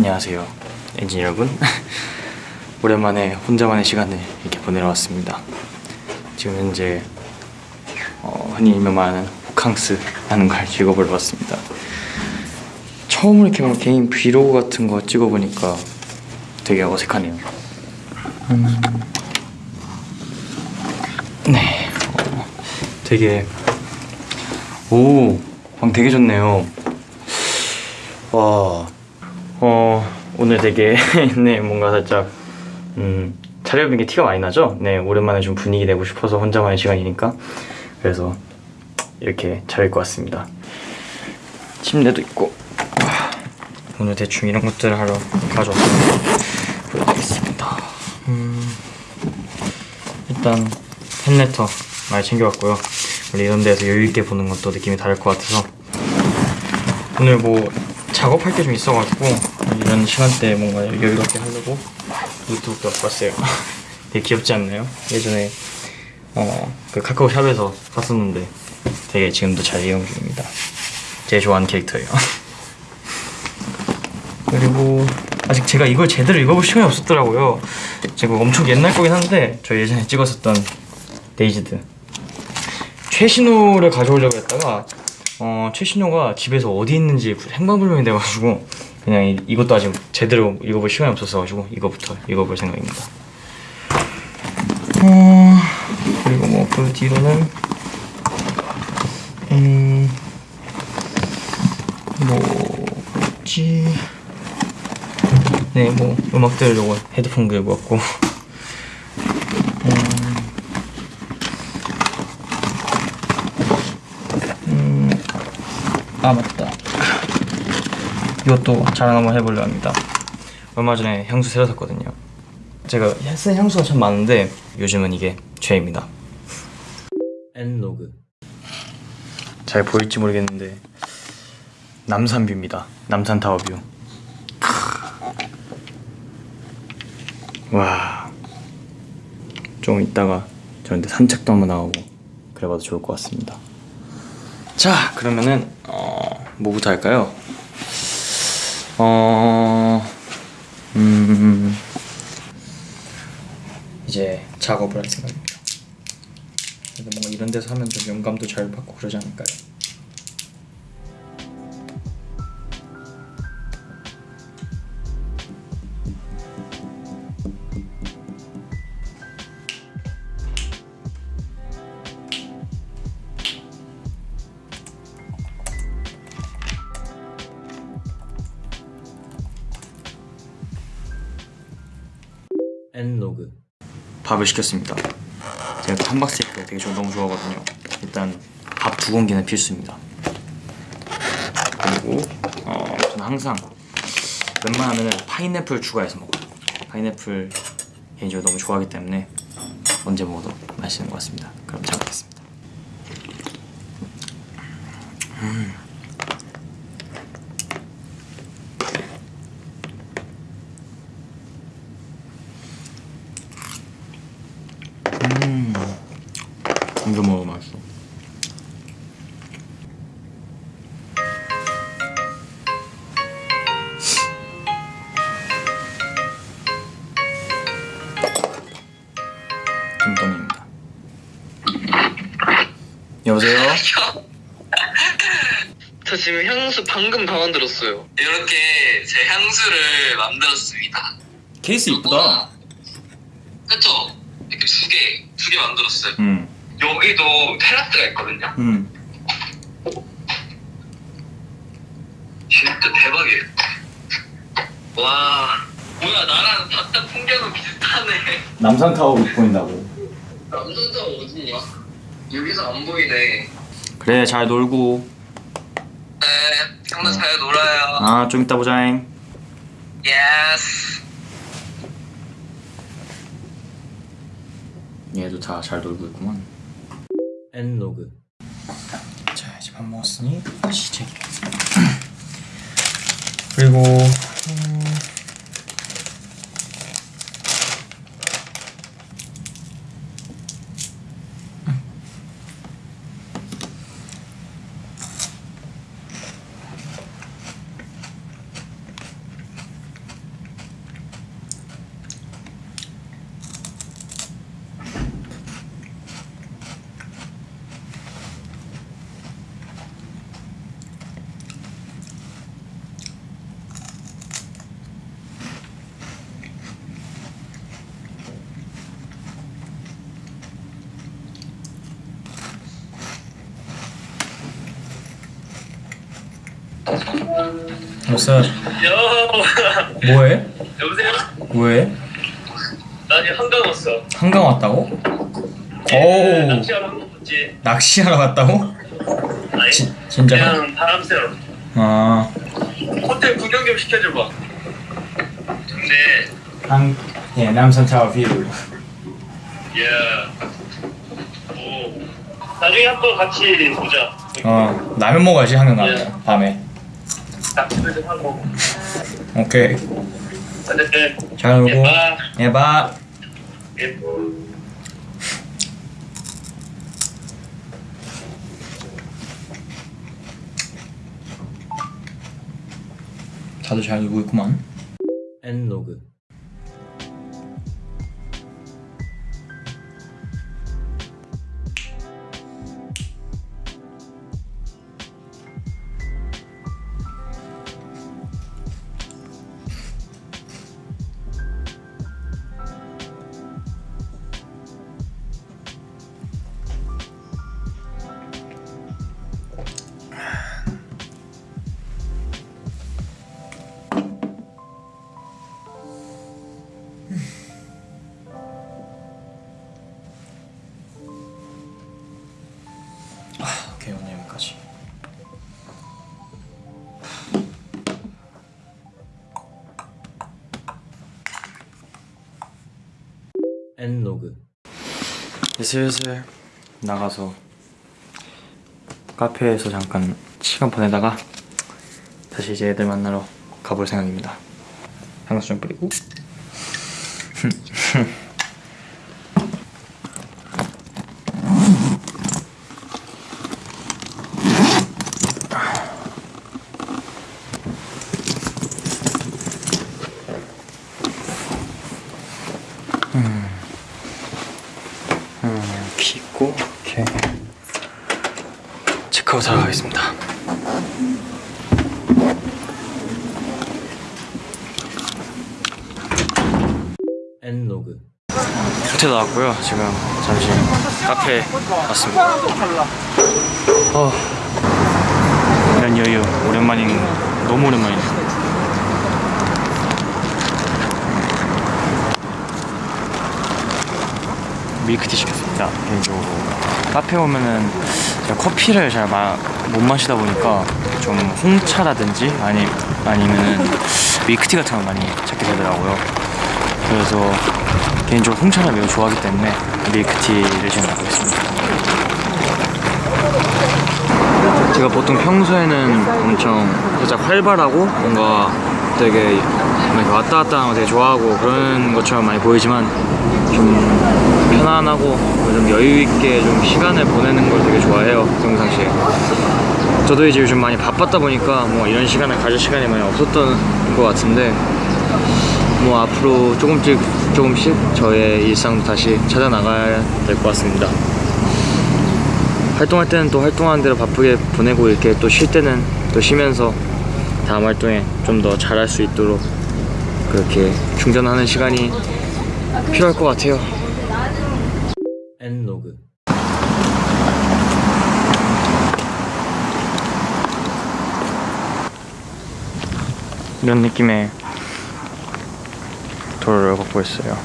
안녕하세요 엔진 여러분. 오랜만에 혼자만의 시간을 이렇게 보내러 왔습니다. 지금 현재 어, 흔히 유명한 호캉스 하는 걸 찍어보러 왔습니다. 처음으로 이렇게 뭐 개인 브이로그 같은 거 찍어보니까 되게 어색하네요. 음. 네. 어, 되게 오, 방 되게 좋네요. 와, 어, 오늘 되게, 네, 뭔가 살짝, 음, 차려입은 게 티가 많이 나죠? 네, 오랜만에 좀 분위기 내고 싶어서 혼자만의 시간이니까. 그래서, 이렇게 차려입고 왔습니다. 침대도 있고, 와, 오늘 대충 이런 것들을 하러 가져왔습니다. 보여드리겠습니다. 음, 일단, 팬레터 많이 챙겨왔고요. 원래 이런 데서 여유있게 보는 것도 느낌이 다를 것 같아서 오늘 뭐 작업할 게 좀 있어가지고 이런 시간대에 뭔가 여유롭게 하려고 노트북도 갖고 왔어요. 되게 귀엽지 않나요? 예전에 어, 그 카카오샵에서 샀었는데 되게 지금도 잘 이용 중입니다. 제일 좋아하는 캐릭터예요. 그리고 아직 제가 이걸 제대로 읽어볼 시간이 없었더라고요. 제가 엄청 옛날 거긴 한데 저 예전에 찍었었던 데이지드. 최신호를 가져오려고 했다가 어, 최신호가 집에서 어디 있는지 행방불명이 돼가지고 그냥 이, 이것도 아직 제대로 읽어볼 시간이 없었어가지고 이거부터 읽어볼 생각입니다. 어, 그리고 뭐 그 뒤로는 음... 뭐지? 네 뭐 음악들 요거 헤드폰 들고 왔고 아 맞다. 이것도 자랑 한번 해보려 합니다. 얼마 전에 향수 새로 샀거든요. 제가 쓴 향수가 참 많은데 요즘은 이게 최애입니다. 엔로그 잘 보일지 모르겠는데 남산뷰입니다. 남산타워뷰. 와 좀 이따가 저런데 산책도 한번 나오고 그래봐도 좋을 것 같습니다. 자 그러면은 어, 뭐부터 할까요? 어... 음... 이제 작업을 할 생각입니다 뭔가 이런 데서 하면 좀 영감도 잘 받고 그러지 않을까요? 엔로그 밥을 시켰습니다. 제가 그 함박스테이크 되게 저 너무 좋아하거든요. 일단 밥 두 공기는 필수입니다. 그리고 어, 저는 항상 웬만하면 파인애플 추가해서 먹어요. 파인애플 개인적으로 너무 좋아하기 때문에 언제 먹어도 맛있는 것 같습니다. 그럼 잘 먹겠습니다. 음. 음 여보세요? 저 지금 향수 방금 다 만들었어요. 이렇게 제 향수를 만들었습니다. 케이스 이쁘다 그쵸? 이렇게 두 개, 두 개 만들었어요. 음. 여기도 테라스가 있거든요. 음. 진짜 대박이에요. 와, 뭐야 나랑 바깥 풍경은 비슷하네. 남산타워 보인다고 남산타워 어딨냐? 여기서 안 보이네. 그래 잘 놀고 네, 형도 잘 놀아요. 아 좀 이따 보자잉 yes. 얘도 다 잘 놀고 있구만 엔로그 자 이제 밥 먹었으니 다시 책 그리고 음... 없어. 여 뭐해? 여보세요? 뭐해? 나 지금 한강 왔어. 한강 왔다고? 예, 오 낚시하러 한강 왔지. 낚시하러 갔다고? 아니 지, 진짜? 그냥 바람 쐬러. 아 호텔 구경 좀 시켜줘봐. 네. 한, 예, 남산 타워 view. 예. 오. 나중에 한번 같이 보자. 어, 라면 먹어야지 한강 가면 밤에. 낚시도 좀 하고. 오케이. 어쨌든 잘 놀고. 예, 봐. 예, 봐. 예. 다들 잘 놀고 있구만. 엔로그 엔로그 슬슬 나가서 카페에서 잠깐 시간 보내다가 다시 이제 애들 만나러 가볼 생각입니다. 향수 좀 뿌리고 음, 키 있고 이렇게 체크아웃 하러 가겠습니다. 엔로그. 호텔 나왔고요 지금 잠시 카페 왔습니다. 어, 이런 여유 오랜만인 너무 오랜만이네. 밀크티 시켰습니다. 개인적으로 카페 오면은 커피를 잘 못 마시다 보니까 좀 홍차라든지 아니 아니면은 밀크티 같은 걸 많이 찾게 되더라고요. 그래서 개인적으로 홍차를 매우 좋아하기 때문에 밀크티를 지금 먹고 있습니다. 제가 보통 평소에는 엄청 살짝 활발하고 뭔가 되게 이렇게 왔다 갔다 하는 거 되게 좋아하고 그런 것처럼 많이 보이지만 좀 편안하고 좀 여유 있게 좀 시간을 보내는 걸 되게 좋아해요 평상시에 저도 이제 요즘 많이 바빴다 보니까 뭐 이런 시간을 가질 시간이 많이 없었던 것 같은데 뭐 앞으로 조금씩 조금씩 저의 일상도 다시 찾아 나가야 될 것 같습니다. 활동할 때는 또 활동하는 대로 바쁘게 보내고 이렇게 또 쉴 때는 또 쉬면서 다음 활동에 좀 더 잘할 수 있도록 그렇게 충전하는 시간이 필요할 것 같아요. 엔로그 이런 느낌의 도로를 걷고 있어요.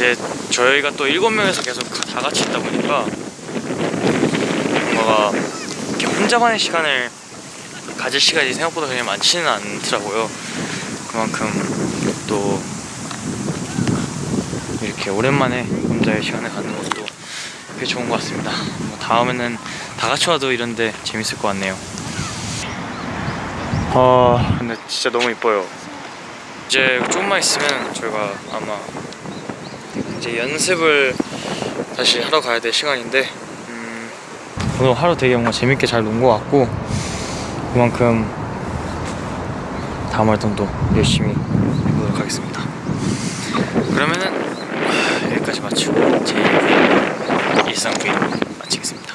이제 저희가 또 일곱 명에서 계속 다 같이 있다 보니까 뭔가가 이렇게 혼자만의 시간을 가질 시간이 생각보다 그냥 많지는 않더라고요. 그만큼 또 이렇게 오랜만에 혼자의 시간을 갖는 것도 꽤 좋은 것 같습니다. 뭐 다음에는 다 같이 와도 이런데 재밌을 것 같네요. 아 근데 진짜 너무 이뻐요. 이제 조금만 있으면 저희가 아마 이제 연습을 다시 하러 가야 될 시간인데 음, 오늘 하루 되게 뭔가 재밌게 잘 논 것 같고 그만큼 다음 활동도 열심히 해보도록 하겠습니다. 그러면은 하, 여기까지 마치고 제 일상 브이로그 마치겠습니다